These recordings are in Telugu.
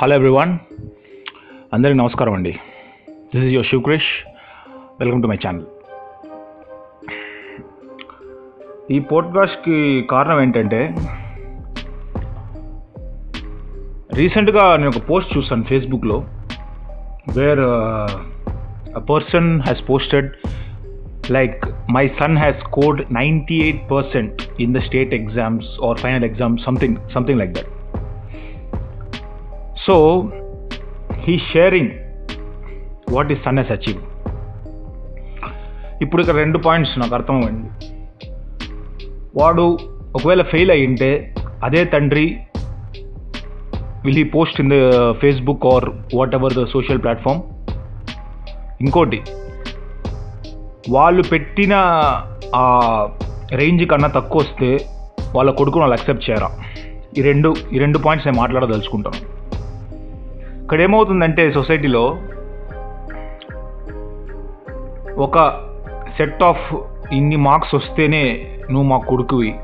హలో ఎవ్రీవన్ అందరికీ నమస్కారం అండి. This is your Shivakrish welcome to my channel ఈ పోడ్కాస్ట్కి కారణం ఏంటంటే రీసెంట్గా నేను ఒక పోస్ట్ చూసాను ఫేస్బుక్లో where a person has posted like my son has scored ninety eight percent in the state exams or final exams something something like that so he sharing what his son has achieve ఇప్పుడు ఇక్కడ రెండు పాయింట్స్ నాకు అర్థమైంది వాడు ఒకవేళ ఫెయిల్ అయి ఉంటే అదే తండ్రి will he post in the Facebook or whatever the social platform ఇంకోటి వాళ్ళు పెట్టిన ఆ రేంజ్ కన్నా తక్కువ వస్తే వాళ్ళ కొడుకును వాళ్ళు అక్సెప్ట్ చేయరా? ఈ రెండు ఈ రెండు పాయింట్స్ నేను మాట్లాడదలుచుకుంటాను. ఇక్కడ ఏమవుతుందంటే సొసైటీలో ఒక సెట్ ఆఫ్ ఇన్ని మార్క్స్ వస్తేనే నువ్వు మా కొడుకువి.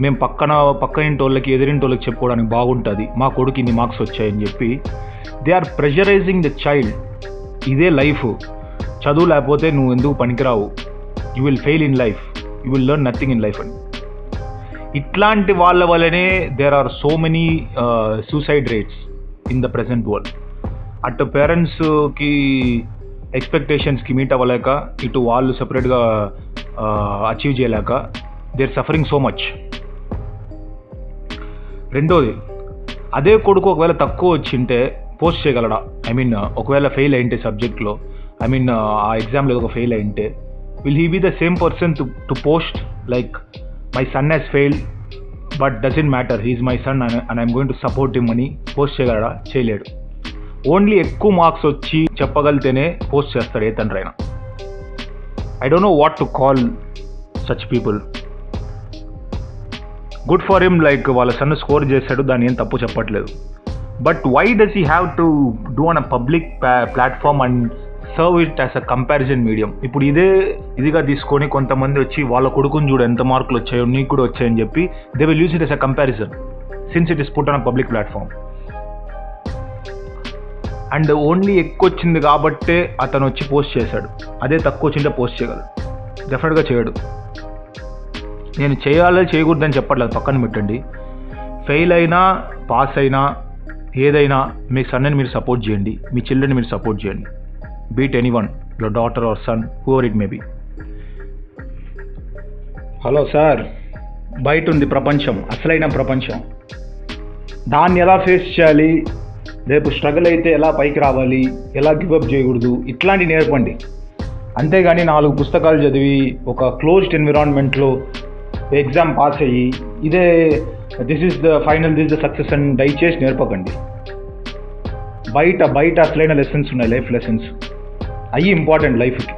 మేము పక్కన పక్క ఇంటి వాళ్ళకి ఎదిరింటి వాళ్ళకి చెప్పుకోవడానికి బాగుంటుంది. మా కొడుకు ఇన్ని మార్క్స్ వచ్చాయని చెప్పి. They are pressurising the child. ఇదే లైఫ్. చదువు లేకపోతే నువ్వు ఎందుకు పనికిరావు? You will fail in life. You will learn nothing in life అని. ఇట్లాంటి వాళ్ళ వల్లనే there are so many suicide rates. In the present world అటు పేరెంట్స్కి ఎక్స్పెక్టేషన్స్కి మీట్ అవ్వలేక ఇటు వాళ్ళు సపరేట్గా అచీవ్ చేయలేక they are suffering so much రెండోది అదే కొడుకు ఒకవేళ తక్కువ వచ్చింటే పోస్ట్ చేయగలడా? ఐ మీన్ ఒకవేళ ఫెయిల్ అయింటే సబ్జెక్ట్లో ఐ మీన్ ఆ ఎగ్జామ్లో ఒక fail అయింటే will he be the same person to to post like my son has fail but doesn't matter he's my son and I'm going to support him అని పోస్ట్ చేయగలడా? చేయలేడు. ఓన్లీ ఎక్కువ మార్క్స్ వచ్చి చెప్పగలితేనే పోస్ట్ చేస్తాడు ఏ తండ్రి అయినా I don't know what to call such people good for him like వాళ్ళ సన్ స్కోర్ చేశాడు దాన్ని ఏం తప్పు చెప్పట్లేదు. But why does he have to do on a public platform and serve it as a comparison medium ఇప్పుడు ఇదే ఇదిగా తీసుకొని కొంతమంది వచ్చి వాళ్ళ కొడుకుని చూడు ఎంత మార్కులు వచ్చాయో నీకు కూడా వచ్చాయని చెప్పి they will use it as a comparison since it is put on public platform and only ఎక్కువ వచ్చింది కాబట్టే అతను వచ్చి పోస్ట్ చేశాడు. అదే తక్కువ వచ్చింటే పోస్ట్ చేయగలడు. డెఫినెట్గా చేయడు. నేను చేయాలి చేయకూడదని చెప్పట్లేదు పక్కన పెట్టండి. ఫెయిల్ అయినా పాస్ అయినా ఏదైనా మీ సన్నని మీరు సపోర్ట్ చేయండి. మీ చిల్డ్రన్ మీరు సపోర్ట్ చేయండి. Be it anyone your daughter or son whoever it may be hello sir బయట ఉంది ప్రపంచం అసలైన ప్రపంచం. దాన్ని ఎలా ఫేస్ చేయాలి? రేపు స్ట్రగుల్ అయితే ఎలా పైకి రావాలి? ఎలా గివప్ చేయకూడదు? ఇట్లాంటివి నేర్పండి. అంతేగాని నాలుగు పుస్తకాలు చదివి ఒక క్లోజ్డ్ ఎన్విరాన్మెంట్లో ఎగ్జామ్ పాస్ అయ్యి ఇదే this is the final this the success అని దయచేసి నేర్పకండి. బయట బయట అసలైన లెసన్స్ ఉన్నాయి లైఫ్ లెసన్స్ అవి ఇంపార్టెంట్ లైఫ్కి